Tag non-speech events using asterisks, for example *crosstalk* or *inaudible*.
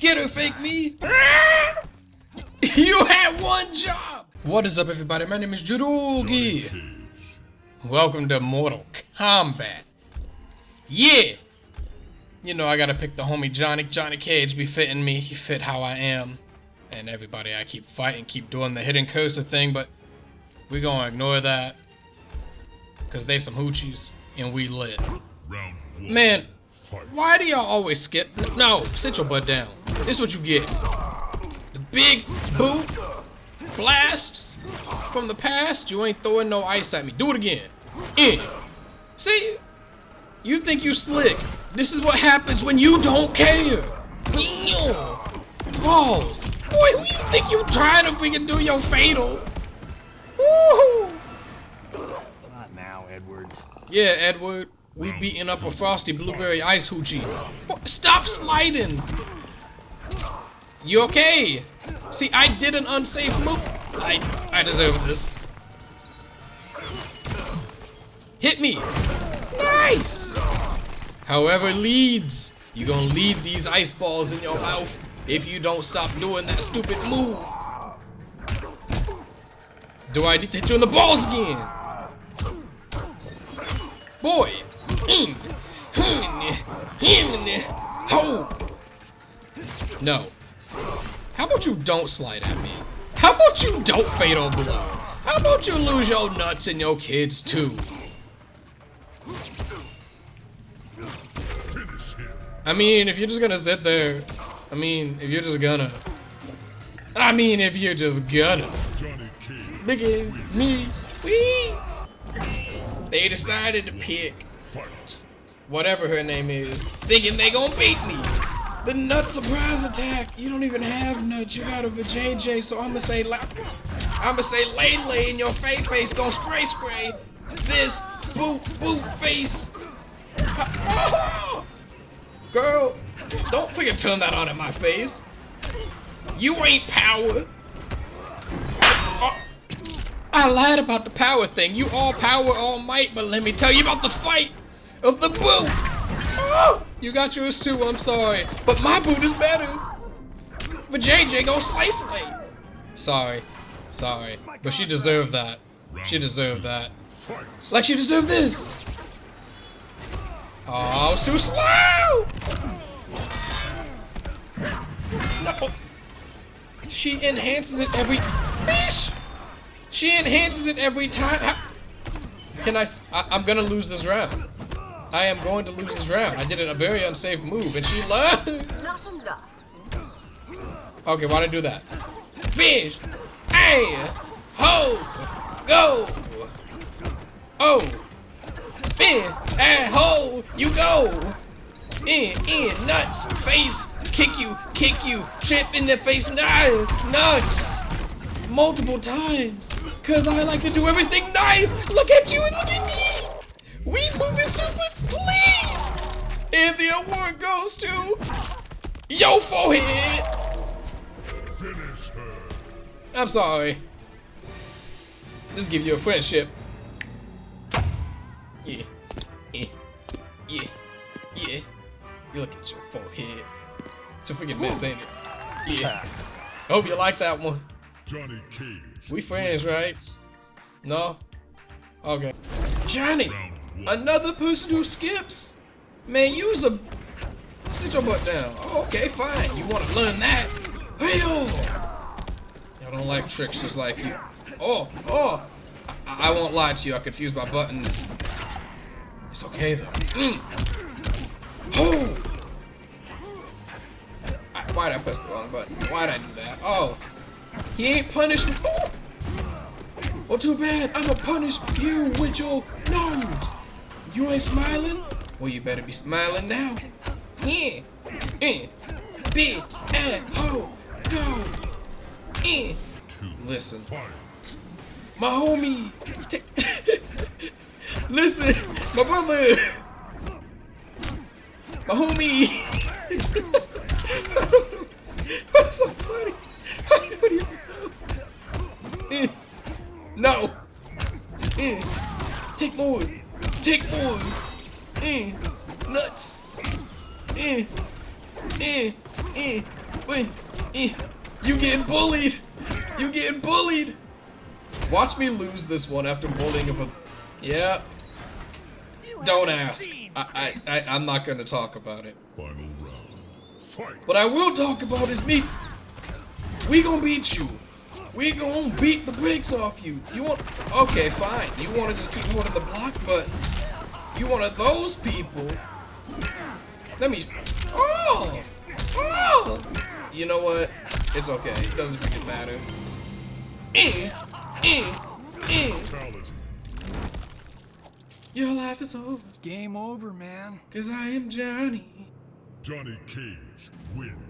Get her, fake me! *laughs* you had one job! What is up, everybody? My name is Jurugi. Welcome to Mortal Kombat. Yeah! You know, I gotta pick the homie Johnny. Johnny Cage be fitting me. He fit how I am. And everybody, I keep fighting, keep doing the hidden cursor thing, but we gonna ignore that. Cause they some hoochies, and we lit. Man, why do y'all always skip? No, sit your butt down. This is what you get. The big boot blasts from the past. You ain't throwing no ice at me. Do it again. In. See? You think you slick. This is what happens when you don't care. Balls. Boy, who you think you trying to freaking do your fatal? Woo! Not now, Edwards. Yeah, Edward. We beating up a frosty blueberry ice hoochie. Stop sliding! You okay? See, I did an unsafe move. I I deserve this. Hit me! Nice! However leads, you gonna lead these ice balls in your mouth if you don't stop doing that stupid move. Do I need to hit you in the balls again? Boy! Mm, mm, mm, no. How about you don't slide at me? How about you don't fatal blow? How about you lose your nuts and your kids too? I mean, if you're just gonna sit there, I mean, if you're just gonna, I mean, if you're just gonna, Biggie, me, we, they decided to pick whatever her name is, thinking they gonna beat me. The nut surprise attack. You don't even have nuts. You got a JJ, so I'ma say, I'ma say, lay lay in your face, face, gonna spray spray. This boot boot face. *laughs* Girl, don't freaking turn that on in my face. You ain't power. Oh, I lied about the power thing. You all power, all might, but let me tell you about the fight of the boot. *gasps* You got yours too, I'm sorry. But my boot is better. But JJ go slice me. Sorry. Sorry. But she deserved that. She deserved that. Like she deserved this. Oh, I was too slow! No. She enhances it every... Fish! She enhances it every time. How... Can I, I... I'm gonna lose this round. I am going to lose this round. I did a very unsafe move, and she learned. Okay, why'd I do that? Fish! Hey! Ho! Go! Oh! In! And ho! You go! In! In! Nuts! Face! Kick you! Kick you! Trip in the face! Nuts! Nuts! Multiple times! Cause I like to do everything nice! Look at you and look at me! We moving super! And the award goes to Yo forehead! Finish her. I'm sorry. Just give you a friendship. Yeah. Yeah. Yeah. Yeah. You look at your forehead. It's a freaking mess, ain't it? Yeah. Hope you like that one. Johnny Cage. We friends, right? No? Okay. Johnny! Another person who skips? Man, use a... Sit your butt down. Oh, okay, fine. You want to learn that? Hey, yo! Y'all don't like tricks just like you. Oh, oh! I, I won't lie to you. I confused my buttons. It's okay, though. Mm. Oh! I, why'd I press the wrong button? Why'd I do that? Oh. He ain't punished me. Oh! Well, too bad. I'ma punish you with your nose. You ain't smiling? Well, you better be smiling now. Yeah. In. Big. And. Ho. Go. In. Listen. My homie. *laughs* Listen. My brother. My homie. *laughs* What's so funny? *laughs* I don't even know. No. In. Take more. Take more. Eh. Nuts. Eh. Eh. Eh. Wait, eh, you getting bullied. You getting bullied. Watch me lose this one after bullying him. a- Yeah. Don't ask. I, I, I, I'm not gonna talk about it. Final round. Fight! What I will talk about is me. We gonna beat you. We gonna beat the brakes off you. You want? Okay, fine. You want to just keep holding the block, but you one of those people. Let me. Oh, oh. You know what? It's okay. It doesn't freaking matter. Eh, eh, eh. Your life is over, Game over, man. cause I am Johnny. Johnny Cage wins.